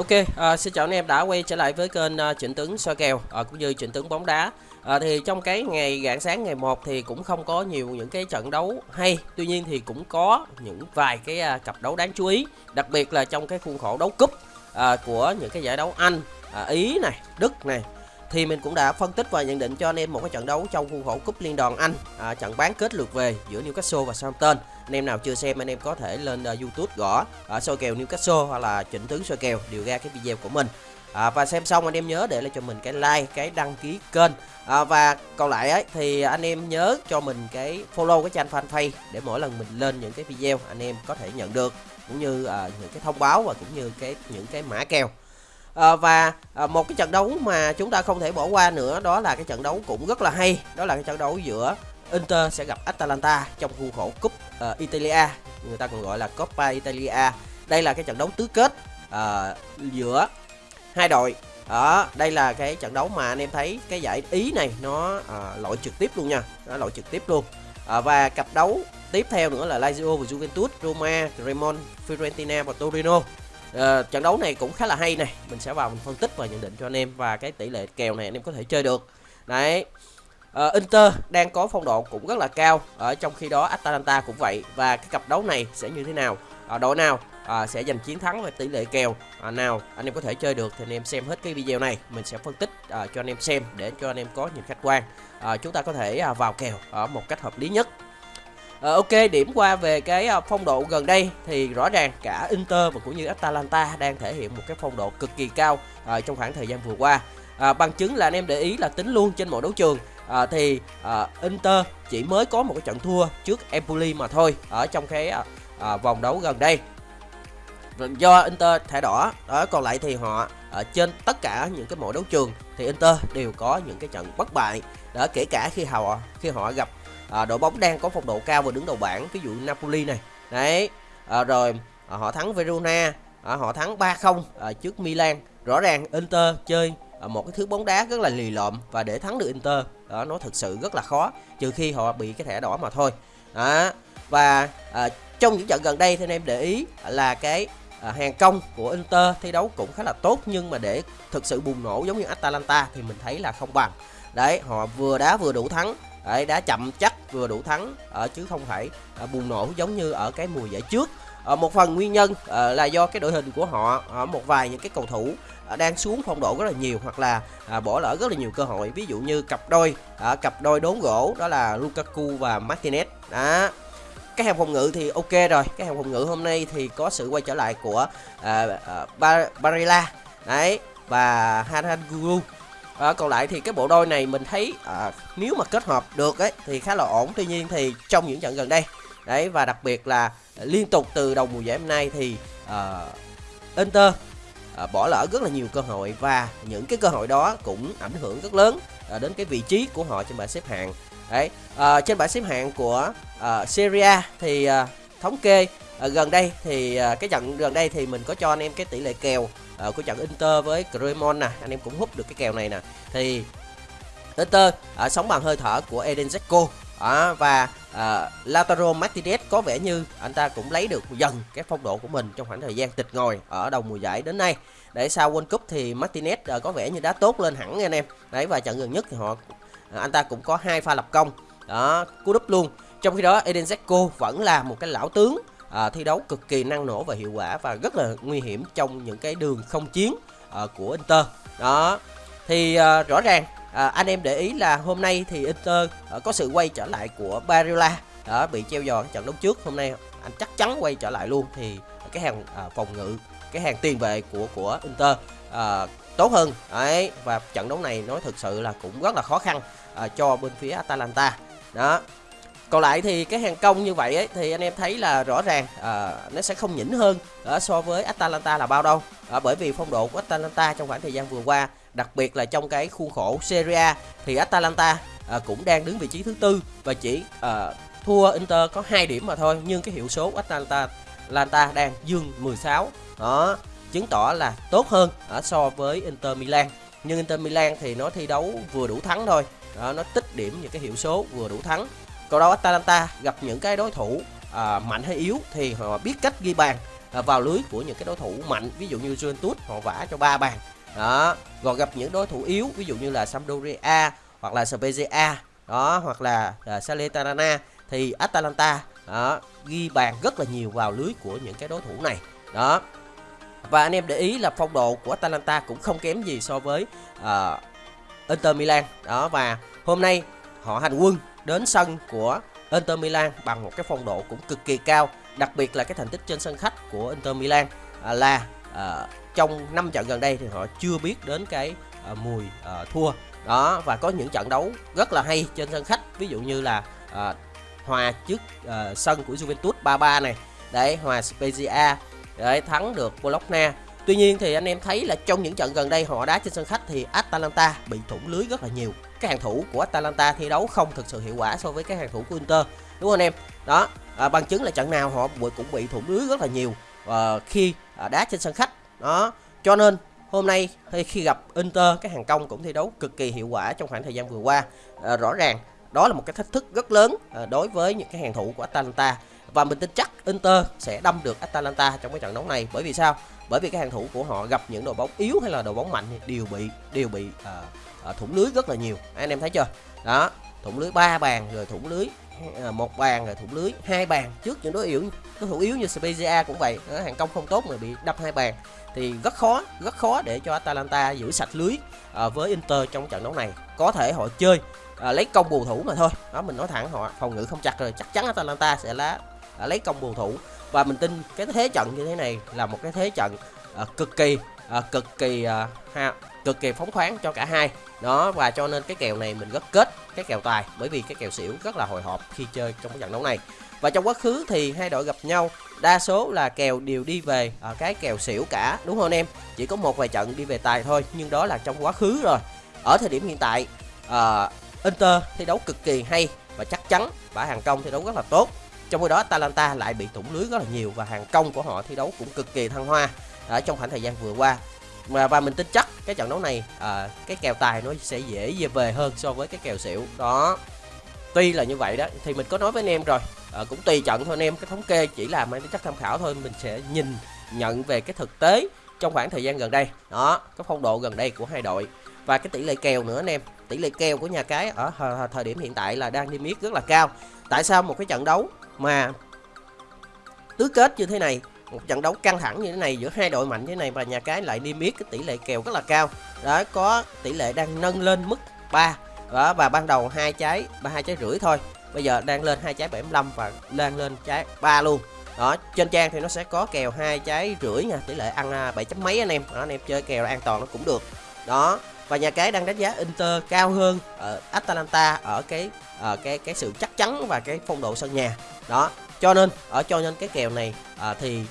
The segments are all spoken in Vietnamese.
Ok, à, xin chào anh em đã quay trở lại với kênh Chỉnh Trịnh Tuấn soi kèo à, cũng như Trịnh Tuấn bóng đá. À, thì trong cái ngày rạng sáng ngày 1 thì cũng không có nhiều những cái trận đấu hay, tuy nhiên thì cũng có những vài cái à, cặp đấu đáng chú ý, đặc biệt là trong cái khuôn khổ đấu cúp à, của những cái giải đấu Anh, à, Ý này, Đức này thì mình cũng đã phân tích và nhận định cho anh em một cái trận đấu trong khuôn khổ cúp liên đoàn Anh. À, trận bán kết lượt về giữa Newcastle và Southampton. Anh em nào chưa xem anh em có thể lên uh, YouTube gõ uh, soi kèo Newcastle hoặc là chỉnh Tướng soi kèo đều ra cái video của mình. À, và xem xong anh em nhớ để lại cho mình cái like cái đăng ký kênh. À, và còn lại ấy thì anh em nhớ cho mình cái follow cái trang fanpage để mỗi lần mình lên những cái video anh em có thể nhận được cũng như à, những cái thông báo và cũng như cái những cái mã kèo à, và à, một cái trận đấu mà chúng ta không thể bỏ qua nữa đó là cái trận đấu cũng rất là hay. Đó là cái trận đấu giữa Inter sẽ gặp Atalanta trong khuôn khổ cúp uh, Italia người ta còn gọi là Coppa Italia. Đây là cái trận đấu tứ kết uh, giữa hai đội. Đó đây là cái trận đấu mà anh em thấy cái giải ý này nó uh, loại trực tiếp luôn nha nó loại trực tiếp luôn. Uh, và cặp đấu tiếp theo nữa là Lazio và Juventus Roma Cremon Fiorentina và Torino. Uh, trận đấu này cũng khá là hay này mình sẽ vào mình phân tích và nhận định cho anh em và cái tỷ lệ kèo này anh em có thể chơi được. Đấy. Uh, Inter đang có phong độ cũng rất là cao. Ở trong khi đó Atalanta cũng vậy. Và cái cặp đấu này sẽ như thế nào? Uh, đội nào? Uh, sẽ giành chiến thắng về tỷ lệ kèo. Uh, nào anh em có thể chơi được thì anh em xem hết cái video này. Mình sẽ phân tích uh, cho anh em xem để cho anh em có nhìn khách quan. Uh, chúng ta có thể uh, vào kèo ở một cách hợp lý nhất. À, ok điểm qua về cái ờ, phong độ gần đây thì rõ ràng cả Inter và cũng như Atalanta đang thể hiện một cái phong độ cực kỳ cao à, trong khoảng thời gian vừa qua. À, bằng chứng là anh em để ý là tính luôn trên mọi đấu trường. À, thì à, Inter chỉ mới có một cái trận thua trước Empoli mà thôi ở trong cái à, à, vòng đấu gần đây. Vâng, do Inter thẻ đỏ đó còn lại thì họ ở trên tất cả những cái mọi đấu trường thì Inter đều có những cái trận bất bại. Đó kể cả khi họ khi họ gặp à, đội bóng đang có phong độ cao và đứng đầu bảng ví dụ Napoli này. Đấy à, rồi à, họ thắng Verona à, họ thắng 3-0 à, trước Milan. Rõ ràng Inter chơi à, một cái thứ bóng đá rất là lì lợm và để thắng được Inter đó nó thực sự rất là khó trừ khi họ bị cái thẻ đỏ mà thôi. Đó và à, trong những trận gần đây thì anh em để ý là cái à, hàng công của Inter thi đấu cũng khá là tốt nhưng mà để thực sự bùng nổ giống như Atalanta thì mình thấy là không bằng. Đấy họ vừa đá vừa đủ thắng đấy đá chậm chắc vừa đủ thắng ở chứ không phải à, bùng nổ giống như ở cái mùa giải trước. À, một phần nguyên nhân à, là do cái đội hình của họ ở một vài những cái cầu thủ à, đang xuống phong độ rất là nhiều hoặc là à, bỏ lỡ rất là nhiều cơ hội. Ví dụ như cặp đôi à, cặp đôi đốn gỗ đó là Lukaku và Martinez. Đó. Cái hàng phòng ngự thì ok rồi cái hàng phòng ngự hôm nay thì có sự quay trở lại của à, à, Bar Barilla đấy và Haranguru à, còn lại thì cái bộ đôi này mình thấy à, nếu mà kết hợp được ấy thì khá là ổn. Tuy nhiên thì trong những trận gần đây đấy và đặc biệt là liên tục từ đầu mùa giải hôm nay thì à, Inter à, bỏ lỡ rất là nhiều cơ hội và những cái cơ hội đó cũng ảnh hưởng rất lớn à, đến cái vị trí của họ trên bảng xếp hạng. Đấy à, trên bảng xếp hạng của à, Serie A thì à, thống kê à, gần đây thì à, cái trận gần đây thì mình có cho anh em cái tỷ lệ kèo Ờ, uh, của trận Inter với Cremon nè anh em cũng hút được cái kèo này nè. Thì Inter ờ, uh, sống bằng hơi thở của Eden Zeko à, ờ, và à, Lautaro Martinez có vẻ như anh ta cũng lấy được dần cái phong độ của mình trong khoảng thời gian tịch ngồi ở đầu mùa giải đến nay. Để sau World Cup thì Martinez à, có vẻ như đã tốt lên hẳn anh em. Đấy và trận gần nhất thì họ à, anh ta cũng có hai pha lập công. Đó cú đúp luôn. Trong khi đó Eden Zeko vẫn là một cái lão tướng à, thi đấu cực kỳ năng nổ và hiệu quả và rất là nguy hiểm trong những cái đường không chiến à, của Inter. Đó. Thì à, rõ ràng à, anh em để ý là hôm nay thì Inter à, có sự quay trở lại của Barilla đó bị treo giò trận đấu trước hôm nay. Anh chắc chắn quay trở lại luôn. Thì cái hàng à, phòng ngự cái hàng tiền vệ của của Inter à, tốt hơn. Đấy và trận đấu này nói thực sự là cũng rất là khó khăn à, cho bên phía Atalanta. Đó còn lại thì cái hàng công như vậy ấy, thì anh em thấy là rõ ràng à, nó sẽ không nhỉnh hơn à, so với Atalanta là bao đâu. À, bởi vì phong độ của Atalanta trong khoảng thời gian vừa qua đặc biệt là trong cái khuôn khổ Serie A thì Atalanta à, cũng đang đứng vị trí thứ tư và chỉ à, thua Inter có 2 điểm mà thôi. Nhưng cái hiệu số của Atalanta Atalanta đang dương 16 đó chứng tỏ là tốt hơn ở so với Inter Milan. Nhưng Inter Milan thì nó thi đấu vừa đủ thắng thôi. Đó, nó tích điểm những cái hiệu số vừa đủ thắng còn đâu Atalanta gặp những cái đối thủ à, mạnh hay yếu thì họ biết cách ghi bàn à, vào lưới của những cái đối thủ mạnh ví dụ như Juventus họ vả cho ba bàn. Đó còn gặp những đối thủ yếu ví dụ như là Sampdoria hoặc là Spezia đó hoặc là uh, Salernitana thì Atalanta đó, ghi bàn rất là nhiều vào lưới của những cái đối thủ này. Đó và anh em để ý là phong độ của Atalanta cũng không kém gì so với uh, Inter Milan. Đó và hôm nay họ hành quân đến sân của Inter Milan bằng một cái phong độ cũng cực kỳ cao đặc biệt là cái thành tích trên sân khách của Inter Milan. À, là à, trong 5 trận gần đây thì họ chưa biết đến cái à, mùi à, thua. Đó và có những trận đấu rất là hay trên sân khách ví dụ như là à, hòa trước à, sân của Juventus 3-3 này. Đấy hòa Spezia để thắng được Bologna. Tuy nhiên thì anh em thấy là trong những trận gần đây họ đá trên sân khách thì Atalanta bị thủng lưới rất là nhiều. Các hàng thủ của Atalanta thi đấu không thực sự hiệu quả so với các hàng thủ của Inter. Đúng không anh em? Đó, à, bằng chứng là trận nào họ cũng bị thủng lưới rất là nhiều à, khi à, đá trên sân khách. Đó, cho nên hôm nay khi gặp Inter các hàng công cũng thi đấu cực kỳ hiệu quả trong khoảng thời gian vừa qua. À, rõ ràng đó là một cái thách thức rất lớn à, đối với những cái hàng thủ của Atalanta và mình tin chắc Inter sẽ đâm được Atalanta trong cái trận đấu này bởi vì sao bởi vì cái hàng thủ của họ gặp những đội bóng yếu hay là đội bóng mạnh thì đều bị đều bị uh, À, thủng lưới rất là nhiều. Anh em thấy chưa? Đó thủng lưới ba bàn rồi thủng lưới à, một bàn rồi thủng lưới hai bàn trước những đối yếu đối thủ yếu như Spezia cũng vậy. Đó, hàng công không tốt mà bị đập hai bàn thì rất khó rất khó để cho Atalanta giữ sạch lưới à, với Inter trong trận đấu này. Có thể họ chơi à, lấy công bù thủ mà thôi. Đó mình nói thẳng họ phòng ngự không chặt rồi chắc chắn Atalanta sẽ lá à, lấy công bù thủ. Và mình tin cái thế trận như thế này là một cái thế trận à, cực kỳ à, cực kỳ à, ha, cực kỳ phóng khoáng cho cả hai. Đó và cho nên cái kèo này mình rất kết cái kèo tài bởi vì cái kèo xỉu rất là hồi hộp khi chơi trong cái trận đấu này. Và trong quá khứ thì hai đội gặp nhau đa số là kèo đều đi về ở cái kèo xỉu cả đúng không anh em? Chỉ có một vài trận đi về tài thôi nhưng đó là trong quá khứ rồi. Ở thời điểm hiện tại uh, Inter thi đấu cực kỳ hay và chắc chắn và hàng công thi đấu rất là tốt. Trong khi đó Atalanta lại bị thủng lưới rất là nhiều và hàng công của họ thi đấu cũng cực kỳ thăng hoa ở trong khoảng thời gian vừa qua mà và mình tin chắc cái trận đấu này à, cái kèo tài nó sẽ dễ về về hơn so với cái kèo xỉu. Đó. Tuy là như vậy đó thì mình có nói với anh em rồi. À, cũng tùy trận thôi anh em cái thống kê chỉ là mang tính chất tham khảo thôi mình sẽ nhìn nhận về cái thực tế trong khoảng thời gian gần đây. Đó cái phong độ gần đây của hai đội. Và cái tỷ lệ kèo nữa anh em tỷ lệ kèo của nhà cái ở thời điểm hiện tại là đang niêm yết rất là cao. Tại sao một cái trận đấu mà tứ kết như thế này một trận đấu căng thẳng như thế này giữa hai đội mạnh như thế này và nhà cái lại niêm yết cái tỷ lệ kèo rất là cao. Đó có tỷ lệ đang nâng lên mức 3 đó và ban đầu hai trái ba hai trái rưỡi thôi. Bây giờ đang lên hai trái 75 và đang lên trái 3 luôn. Đó trên trang thì nó sẽ có kèo hai trái rưỡi nha tỷ lệ ăn à, 7 chấm mấy anh em. Đó, anh em chơi kèo an toàn nó cũng được. Đó và nhà cái đang đánh giá Inter cao hơn ở Atalanta ở cái ở cái cái sự chắc chắn và cái phong độ sân nhà. Đó cho nên ở cho nên cái kèo này à, thì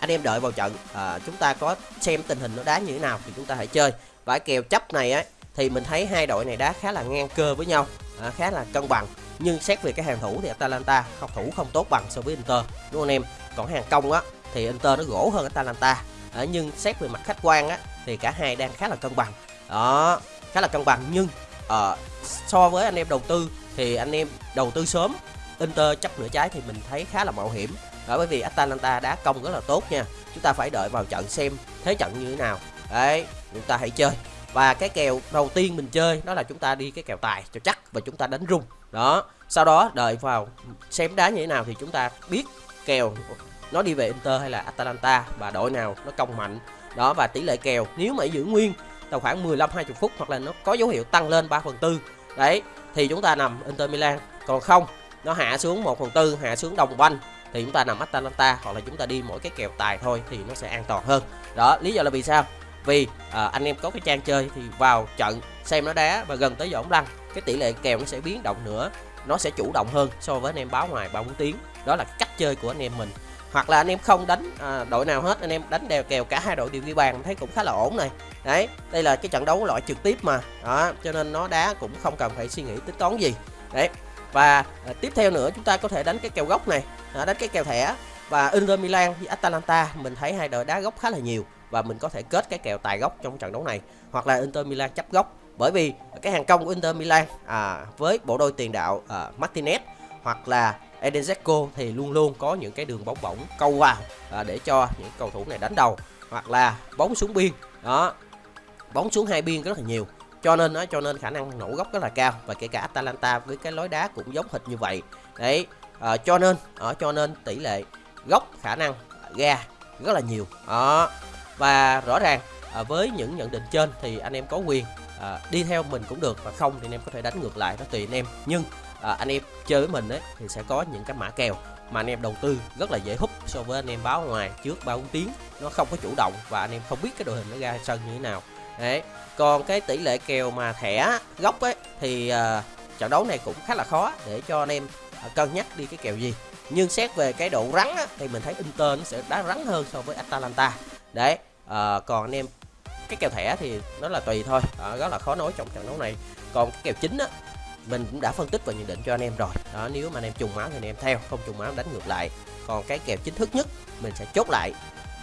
anh em đợi vào trận. À, chúng ta có xem tình hình nó đá như thế nào thì chúng ta hãy chơi. Và kèo chấp này á thì mình thấy hai đội này đá khá là ngang cơ với nhau à, khá là cân bằng. Nhưng xét về cái hàng thủ thì Atalanta không thủ không tốt bằng so với Inter. Đúng không anh em? Còn hàng công á thì Inter nó gỗ hơn Atalanta. À, nhưng xét về mặt khách quan á thì cả hai đang khá là cân bằng. Đó khá là cân bằng. Nhưng à, so với anh em đầu tư thì anh em đầu tư sớm Inter chấp nửa trái thì mình thấy khá là mạo hiểm đó, bởi vì Atalanta đá công rất là tốt nha. Chúng ta phải đợi vào trận xem thế trận như thế nào. Đấy, chúng ta hãy chơi. Và cái kèo đầu tiên mình chơi, đó là chúng ta đi cái kèo tài cho chắc và chúng ta đánh rung. Đó, sau đó đợi vào xem đá như thế nào thì chúng ta biết kèo nó đi về Inter hay là Atalanta và đội nào nó công mạnh. Đó, và tỷ lệ kèo nếu mà giữ nguyên tầm khoảng 15 20 phút hoặc là nó có dấu hiệu tăng lên 3 phần tư. Đấy, thì chúng ta nằm Inter Milan. Còn không, nó hạ xuống 1 phần tư, hạ xuống đồng banh thì chúng ta nằm Atalanta hoặc là chúng ta đi mỗi cái kèo tài thôi thì nó sẽ an toàn hơn. Đó lý do là vì sao? Vì à, anh em có cái trang chơi thì vào trận xem nó đá và gần tới giờ ống lăn cái tỷ lệ kèo nó sẽ biến động nữa nó sẽ chủ động hơn so với anh em báo ngoài 34 tiếng. Đó là cách chơi của anh em mình. Hoặc là anh em không đánh à, đội nào hết anh em đánh đều kèo cả hai đội đều ghi bàn thấy cũng khá là ổn này. Đấy đây là cái trận đấu loại trực tiếp mà. Đó cho nên nó đá cũng không cần phải suy nghĩ tính toán gì. Đấy và à, tiếp theo nữa chúng ta có thể đánh cái kèo gốc này. À, đánh cái kèo thẻ. Và Inter Milan với Atalanta mình thấy hai đội đá gốc khá là nhiều và mình có thể kết cái kèo tài gốc trong trận đấu này hoặc là Inter Milan chấp gốc. Bởi vì cái hàng công của Inter Milan à, với bộ đôi tiền đạo à, Martinez hoặc là Eden Zeko thì luôn luôn có những cái đường bóng bổng câu vào à, để cho những cầu thủ này đánh đầu hoặc là bóng xuống biên. Đó bóng xuống hai biên rất là nhiều cho nên đó cho nên khả năng nổ góc rất là cao và kể cả Atalanta với cái lối đá cũng giống hệt như vậy. Đấy à, cho nên ở cho nên tỷ lệ góc khả năng ra rất là nhiều. Đó và rõ ràng à, với những nhận định trên thì anh em có quyền à, đi theo mình cũng được và không thì anh em có thể đánh ngược lại nó tùy anh em. Nhưng à, anh em chơi với mình ấy thì sẽ có những cái mã kèo mà anh em đầu tư rất là dễ hút so với anh em báo ngoài trước ba bốn tiếng. Nó không có chủ động và anh em không biết cái đội hình nó ra sân như thế nào đấy còn cái tỷ lệ kèo mà thẻ góc ấy thì uh, trận đấu này cũng khá là khó để cho anh em uh, cân nhắc đi cái kèo gì. Nhưng xét về cái độ rắn á, thì mình thấy Inter nó sẽ đá rắn hơn so với Atalanta. Đấy uh, còn anh em cái kèo thẻ thì nó là tùy thôi uh, rất là khó nói trong trận đấu này. Còn cái kèo chính á mình cũng đã phân tích và nhận định cho anh em rồi. Đó nếu mà anh em trùng máu thì anh em theo không trùng máu đánh ngược lại. Còn cái kèo chính thức nhất mình sẽ chốt lại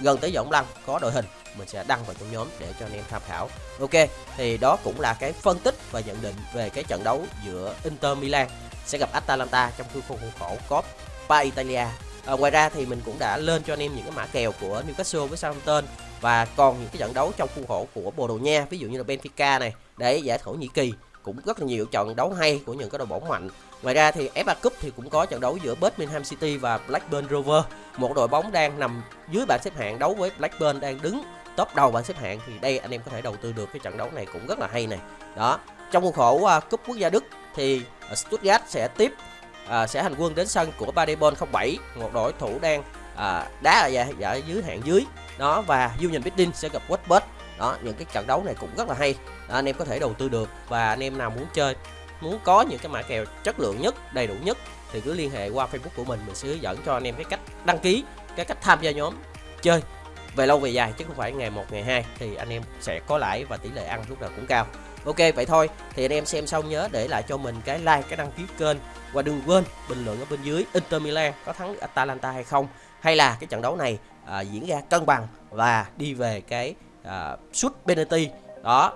gần tới giọng lăng có đội hình mình sẽ đăng vào trong nhóm để cho anh em tham khảo. Ok thì đó cũng là cái phân tích và nhận định về cái trận đấu giữa Inter Milan. Sẽ gặp Atalanta trong khuôn khổ khổ Coppa Italia. À, ngoài ra thì mình cũng đã lên cho anh em những cái mã kèo của Newcastle với Southampton và còn những cái trận đấu trong khuôn khổ của Bồ Đào Nha ví dụ như là Benfica này để giải Thổ Nhĩ Kỳ. Cũng rất là nhiều trận đấu hay của những cái đội bóng mạnh. Ngoài ra thì FA Cup thì cũng có trận đấu giữa Birmingham City và Blackburn Rovers. Một đội bóng đang nằm dưới bảng xếp hạng đấu với Blackburn đang đứng top đầu bảng xếp hạng thì đây anh em có thể đầu tư được cái trận đấu này cũng rất là hay này. Đó trong khuôn khổ uh, cúp quốc gia Đức thì à, Stuttgart sẽ tiếp uh, sẽ hành quân đến sân của Paderborn 07 một đội thủ đang uh, đá ở dạ, dạ dưới hạng dưới. Đó và Union Berlin sẽ gặp Wolfsburg đó những cái trận đấu này cũng rất là hay. Đó, anh em có thể đầu tư được và anh em nào muốn chơi muốn có những cái mã kèo chất lượng nhất đầy đủ nhất thì cứ liên hệ qua Facebook của mình mình sẽ hướng dẫn cho anh em cái cách đăng ký cái cách tham gia nhóm chơi về lâu về dài chứ không phải ngày 1 ngày 2 thì anh em sẽ có lãi và tỷ lệ ăn lúc nào cũng cao. Ok vậy thôi. Thì anh em xem xong nhớ để lại cho mình cái like cái đăng ký kênh và đừng quên bình luận ở bên dưới Inter Milan có thắng Atalanta hay không. Hay là cái trận đấu này à, diễn ra cân bằng và đi về cái à, sút penalty. Đó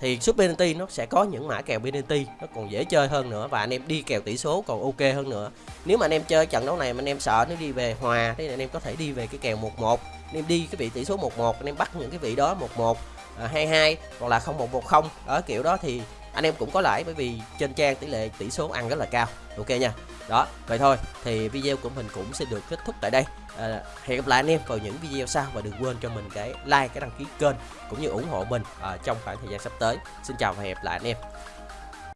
thì sút penalty nó sẽ có những mã kèo penalty nó còn dễ chơi hơn nữa và anh em đi kèo tỷ số còn ok hơn nữa. Nếu mà anh em chơi trận đấu này mà anh em sợ nó đi về hòa thì anh em có thể đi về cái kèo 11 anh em đi cái vị tỷ số 11 anh em bắt những cái vị đó 11 à, 22 hoặc là 0110 ở kiểu đó thì anh em cũng có lãi bởi vì trên trang tỷ lệ tỷ số ăn rất là cao. Ok nha. Đó vậy thôi thì video của mình cũng sẽ được kết thúc tại đây. À, hẹn gặp lại anh em vào những video sau và đừng quên cho mình cái like cái đăng ký kênh cũng như ủng hộ mình à, trong khoảng thời gian sắp tới. Xin chào và hẹn gặp lại anh em.